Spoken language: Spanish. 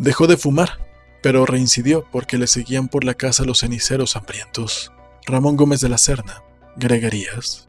Dejó de fumar, pero reincidió porque le seguían por la casa los ceniceros hambrientos. Ramón Gómez de la Serna, Greguerías.